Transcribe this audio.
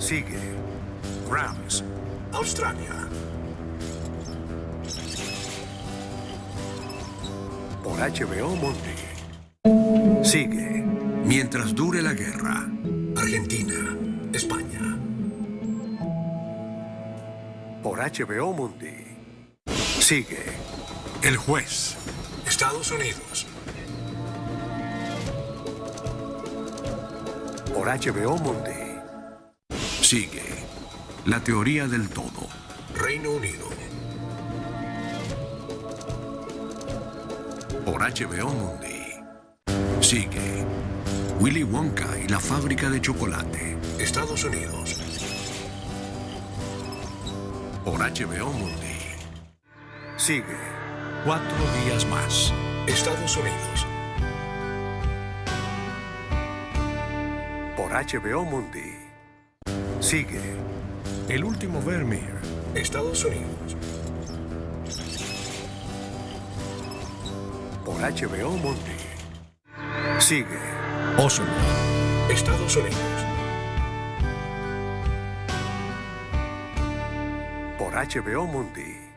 Sigue. Rams. Australia. Por HBO Mundi. Sigue. Mientras dure la guerra. Argentina. España. Por HBO Mundi. Sigue. El juez. Estados Unidos. Por HBO Mundi. Sigue. La teoría del todo. Reino Unido. Por HBO Mundi. Sigue. Willy Wonka y la fábrica de chocolate. Estados Unidos. Por HBO Mundi. Sigue. Cuatro días más. Estados Unidos. Por HBO Mundi. Sigue. El último Vermeer. Estados Unidos. Por HBO Mundi. Sigue. Oslo. Estados Unidos. Por HBO Mundi.